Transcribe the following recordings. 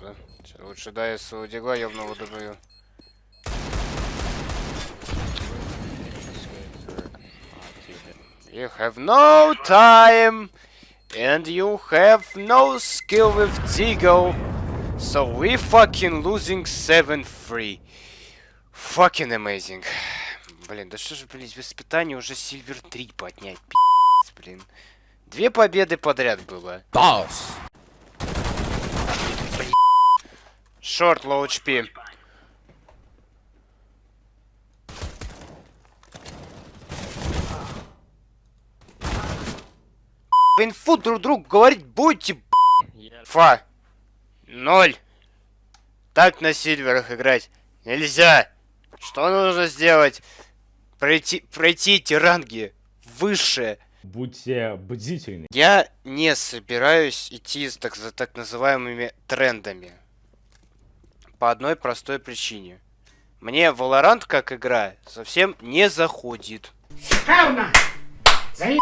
да? Лучше дай я своего дигла ёбного добью. You have no time and you have no skill with Deagle. So we fucking losing 7-3. Fucking amazing. Блин, да что же, блин, без испытаний уже Сильвер 3 поднять, пи***ц, блин. Две победы подряд было. Boss. Short, low HP. В инфу друг другу говорить будете. Фа. Ноль. Так на сильверах играть нельзя. Что нужно сделать? Пройти, пройти эти ранги выше. Будьте бдительны. Я не собираюсь идти так, за так называемыми трендами. По одной простой причине. Мне Valorant как игра совсем не заходит. Шикарно! Заеб...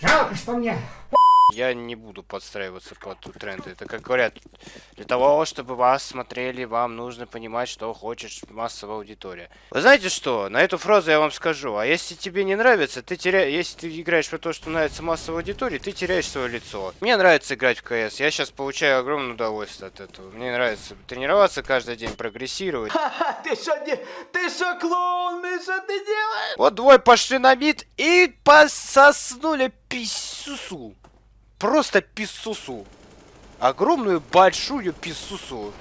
Жалко, что мне Я не буду подстраиваться под тренды. Это как говорят, для того, чтобы вас смотрели, вам нужно понимать, что хочет массовая аудитория. Вы знаете что? На эту фразу я вам скажу. А если тебе не нравится, ты теряешь... Если ты играешь по то, что нравится массовой аудитории, ты теряешь свое лицо. Мне нравится играть в КС. Я сейчас получаю огромное удовольствие от этого. Мне нравится тренироваться каждый день, прогрессировать. Ты что, не... ты что, клоун, ты что ты делаешь? Вот двое пошли на бит и пососнули писюсу. Просто писусу. Огромную большую писусу.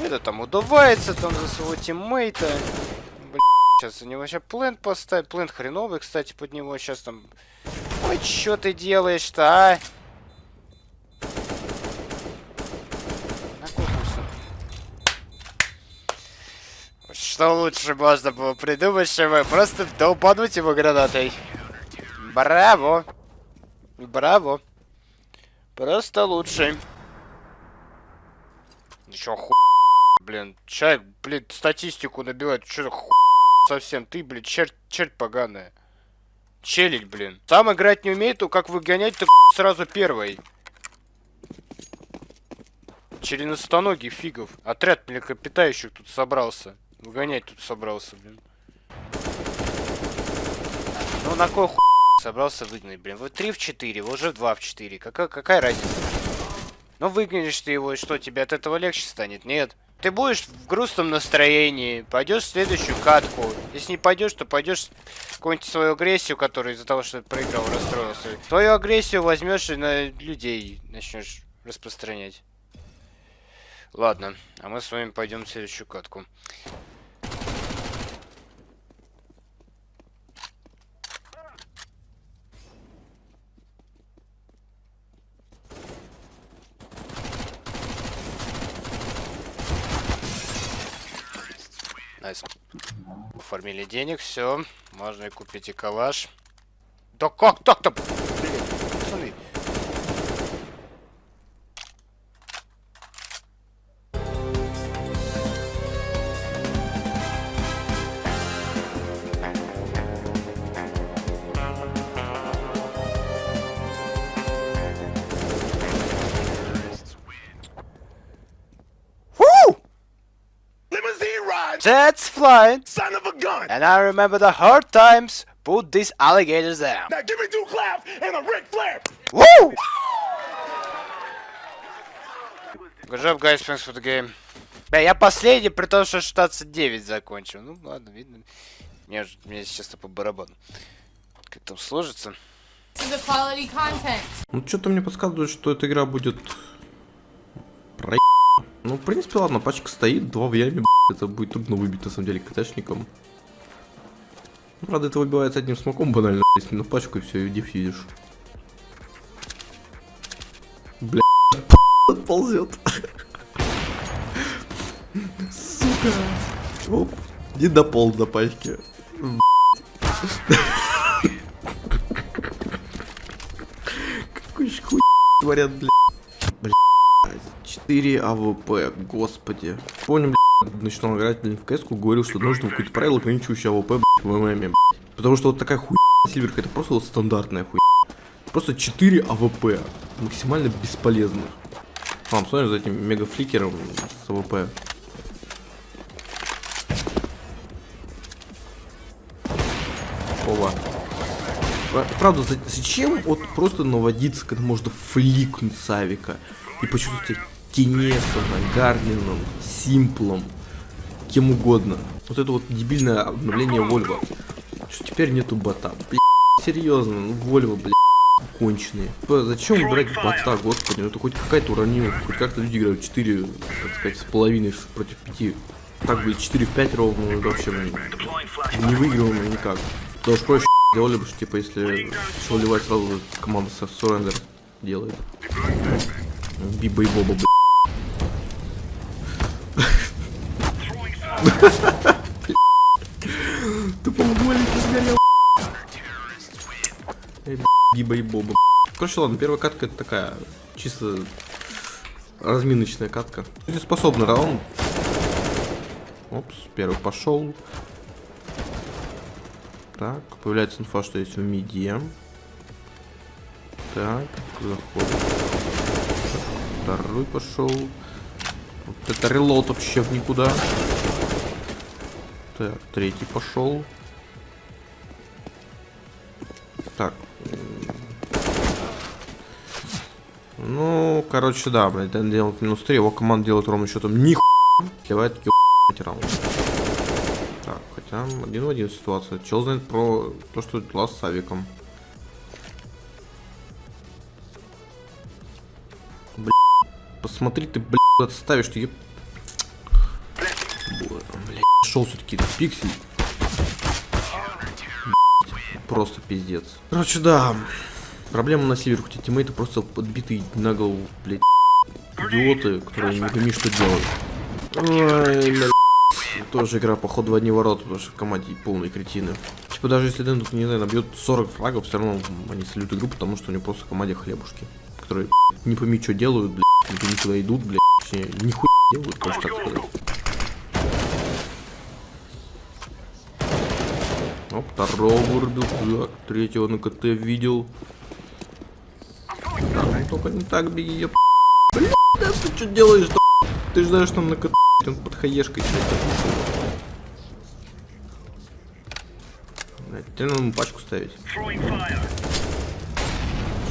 Это там удувается там за своего тиммейта. Блин, сейчас за него сейчас плент поставить. Плент хреновый, кстати, под него сейчас там... Ой, что ты делаешь-то, а? Что лучше можно было придумать, чем просто долбануть его гранатой. Браво! Браво! Просто лучше. Еще хуй, блин. Человек, блин, статистику набивает. За хуй совсем? Ты, блин, черт, черт поганая. Челить, блин. Сам играть не умеет, то как выгонять, ты сразу первый. Членостоногий фигов. Отряд млекопитающих тут собрался. Выгонять тут собрался, блин. Ну на кой хуй собрался выгнать, блин? Вы 3 в 4, вы уже 2 в 4. Какая, какая разница? Ну выгонишь ты его, и что, тебе от этого легче станет? Нет. Ты будешь в грустном настроении, пойдешь в следующую катку. Если не пойдешь, то пойдешь какую-нибудь свою агрессию, которая из-за того, что ты проиграл, расстроился. Твою агрессию возьмешь и на людей начнешь распространять. Ладно, а мы с вами пойдем в следующую катку. Nice. Оформили денег, все. Можно и купить и калаш. Да как так-то? Блин, пацаны. Jets flying. son of a gun. And I remember the hard times. Put these alligators down. Now give me two claps and a Ric Flair. Woo! Good job, guys. Thanks for the game. Бля, я последний, при том, что 16-9 закончил. Ну, ладно, видно. Мне, мне честно по барабану. Как там сложится. to the quality content. Ну, что-то мне подсказывает, что эта игра будет... Про... Ну, в принципе, ладно, пачка стоит, два в яме, это будет трудно выбить, на самом деле, КТшником. Ну, правда, это выбивается одним смоком банально, если на пачку и все, и дефьюзишь. Бля, ползет. Сука. Оп, не дополз до пачки. Какой ж хуй творят, бля. Бля. 4 АВП, господи. Помню, бля, начинал играть блин, в кс говорил, что нужно какое-то правило, ограничивающее АВП, блядь, в ММ, блядь. Потому что вот такая хуйня Сильверка, это просто вот стандартная хуйня. Просто 4 АВП, максимально бесполезных. Мам, смотри за этим мегафликером с АВП. Ова. Пра- Правда, за- зачем вот просто наводиться, когда можно фликнуть Савика и почувствовать себя Кинесом, Гарнином, Симплом, кем угодно. Вот это вот дебильное обновление Вольво. Что теперь нету бота. Блин, серьезно, ну Вольво, блин, конченые. Зачем брать бота, господи, ну это хоть какая-то уронилась, хоть как-то люди играют 4, так сказать, с половиной против 5. Так, блин, 4 в 5 ровно, ну, вообще, не выигрываемо никак. Да уж проще делали бы, что, типа, если что сразу команда со Сурендер делает. Биба и Боба. Тупо голик сгорел. Эй, б***ь, Биба и Боба. Короче, ладно, первая катка это такая, чисто разминочная катка. Способный раунд. Опс, первый пошел. Так, появляется инфа, что есть в миде. Так, заходит. Второй пошел. Вот это релот вообще в никуда. Так, третий пошел. Так. Ну, короче, да, блядь, он делает минус 3, его команда делает ровно счетом ни Сливает таки раунд. Так, хотя один в один ситуация. Чел знает про то, что дела с Савиком. Бля, посмотри ты, блядь, ставишь, ты еб... Бля, шел все-таки пиксель. Блядь, Просто пиздец. Короче, да. Проблема на севере, хотя тиммейты просто подбитые на голову, блядь. Идиоты, которые не пойми, что делают. Ой, блядь. Тоже игра, походу, в одни ворота, потому что в команде полные кретины. Типа, даже если Дэн тут, не знаю, набьет 40 флагов, все равно они слют игру, потому что у него просто в команде хлебушки. Которые, блядь, не пойми, что делают, блядь, не пойми, куда идут, блядь. Точнее, нихуя делают, можно так сказать. Второго вырубил, так, третьего на КТ видел. Так, ну только не так беги, еб... Блядь, да ты что делаешь, да? Ты же знаешь, там на КТ он под хаешкой теперь надо ему пачку ставить.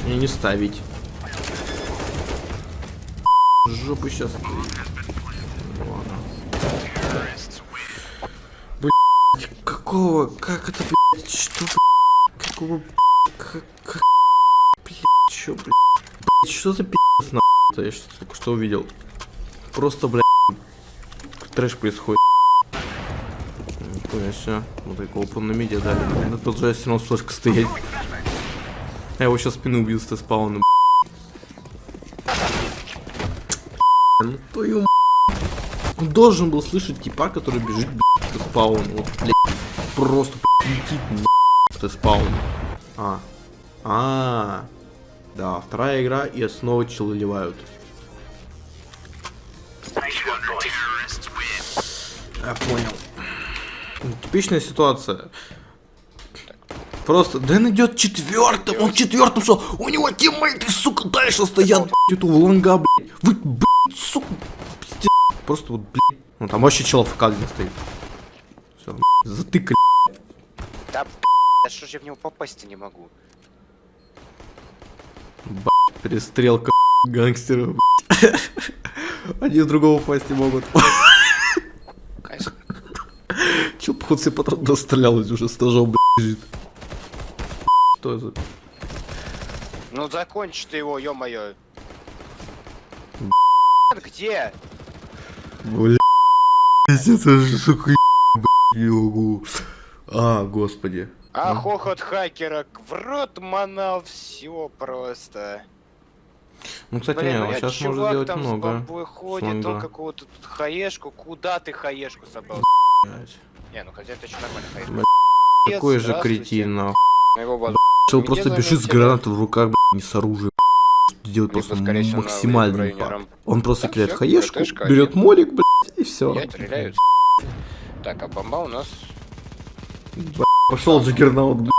Не, не ставить. Жопу сейчас. Блять, какого? Как это, блядь? Что, блядь? Какого, как, как, блядь, чё, блядь? Блядь, что за пиздец, нахуй? Я что только что увидел. Просто, блядь, трэш происходит. Нихуя себе. Вот такого open на медиа дали. Надо продолжать все равно с стоять. Я его сейчас спину убил с спауном. Ну твою. Он должен был слышать типа, который бежит, блядь, к спауну. Вот, блядь, просто блядь, летит на к спауну. А. А. Да, вторая игра и снова челы ливают. Я понял. Ну, Типичная ситуация. Просто Дэн идет четвертым, он четвертым шел, у него тиммейты, сука, дальше стоят, блядь, эту лонга, блядь. Вы, блядь, сука, пиздец. Просто вот, блядь. Ну там вообще чел в кадре стоит. Все, затыкали. Да, да что ж я в него попасть-то не могу? Б***ь, перестрелка гангстеров. Они с другого пасть не могут. Чел, походу, себе патрон дострелял, уже с ножом, лежит. Что это? Ну закончи ты его, ё-моё. Где? Бля, это же, сука, не могу. А, господи. А Ну. хохот хакера в рот манал, все просто. Ну, кстати, Блин, не, ну он я- сейчас может делать там с много. бомбой ходит, он какого-то тут хаешку. Куда ты хаешку собрал? Блядь. Не, ну хотя это еще нормально хаешка. Блядь, Какой же кретин, нахуй. Чел Где просто бежит с гранатой в руках, блядь, не с оружием. Делает просто максимальный пак. Он просто кидает хаешку, берет молик, блядь, и все. Так, а бомба у нас Пошел Джаггернаут, блядь.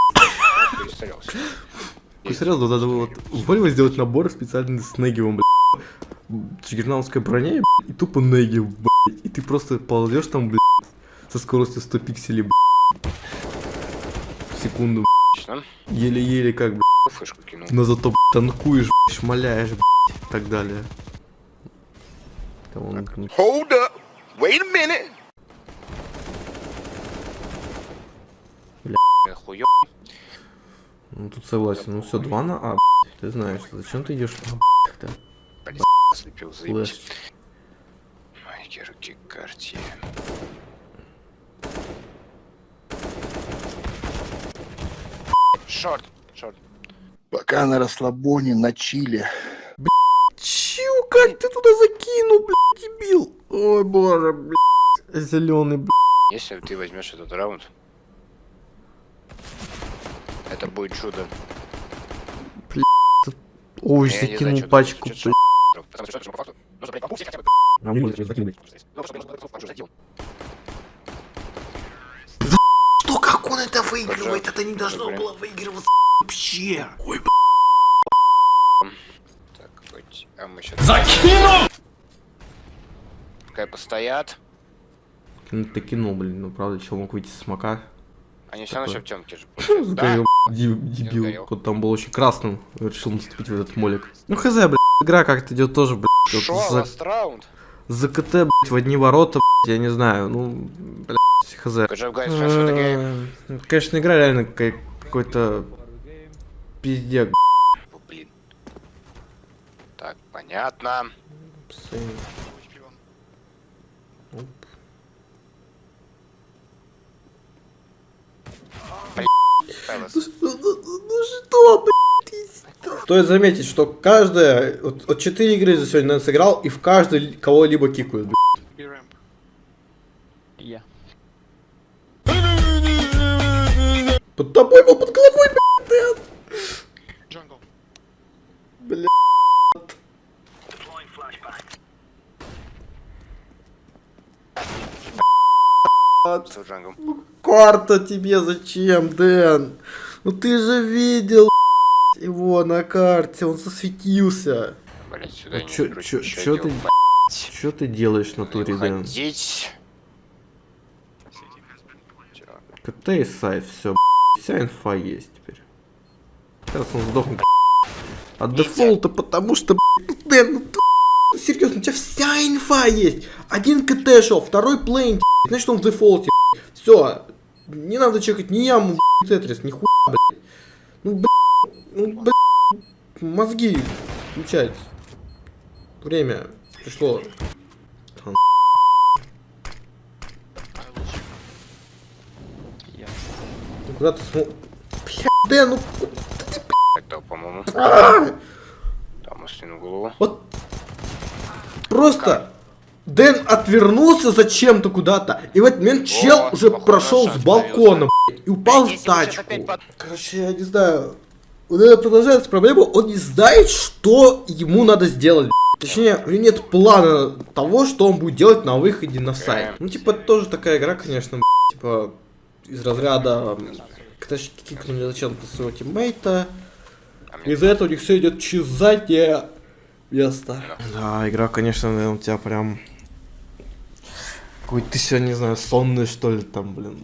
Ну, серьезно, надо было вот Вольво сделать набор специально с Негивом, блядь. джиггернаутской броне, блядь, и тупо неги, блядь. И ты просто ползешь там, блядь, со скоростью 100 пикселей, блядь. В секунду, блядь. Еле-еле как, блядь. Фышку кинул. Но зато, блядь, танкуешь, блядь, шмаляешь, блядь, и так далее. Hold up. Wait a minute. Я хуё. Ну, тут согласен. Ну все, 2 на А, блядь. Ты знаешь, зачем ты идешь А, тогда? Слепил, заебись. Флэш. Майки, руки, карте. Шорт, шорт. Пока на расслабоне, на чиле. Чё, как ты туда закинул, блядь, дебил? Ой, боже, блядь. Зеленый, блядь. Если ты возьмешь этот раунд, это будет чудо. Ой, Я знаю, закинул ты- пачку, что, что. А. Ну, как он это выигрывает? Это не должно было выигрываться вообще. Ой, Так, хоть... А мы сейчас... Закинул! Пускай постоят. Ну ты кинул, блин, ну правда, чел мог выйти с смока. Они все равно еще в темке же. Да? Дебил. Вот там был очень красным. Решил наступить в этот молик. Ну хз, блядь, игра как-то идет тоже, блядь. вот за, за КТ, блядь, в одни ворота, блядь, я не знаю, ну, блядь, хз. Э, Конечно, игра реально какой-то пиздец. Блин. Так, понятно. Пэлас. Ну что, блядь? Стоит заметить, что каждая, вот, вот 4 игры за сегодня сыграл, и в каждой кого-либо кикают, блядь. Под тобой был, под головой, блядь. Бля. С джангом. Карта тебе зачем, Дэн? Ну ты же видел его на карте, он засветился. Блять, сюда Ну не чё- короче, чё- ты- ты делаешь на туре, Дэн? КТ и сайт, все, вся инфа есть теперь. Сейчас он сдохнет. От дефолта, потому что, блядь, ну, Дэн, ну ты, ну, серьезно, у тебя вся инфа есть. Один КТ шел, второй плейн, значит он в дефолте. Все, не надо чекать ни яму, тетрис, ни хуя, блядь. Ну, блядь, ну, блядь, мозги включать. Время пришло. Ну, Куда ты? Блядь, Дэн, ну Так, да, по-моему. а! Там в голову. Вот просто Дэн отвернулся зачем-то куда-то, и в этот момент чел Вот, уже похоже, прошел с балкона, блядь, и упал в тачку. Короче, я не знаю. Вот это продолжается проблема, он не знает, что ему надо сделать. блядь. Точнее, у него нет плана того, что он будет делать на выходе на сайт. Ну, типа, тоже такая игра, конечно, блядь, типа, из разряда... кикнули зачем-то своего тиммейта. А Из-за этого у них все идет через заднее место. Да, игра, конечно, наверное, у тебя прям... Какой ты сегодня, не знаю, сонный, что ли, там, блин.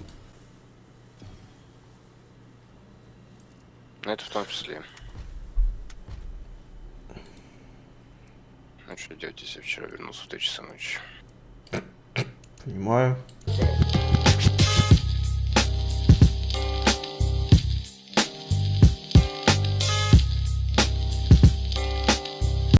Ну, это в том числе. Ну, что делать, если я вчера вернулся в 3 часа ночи? Понимаю.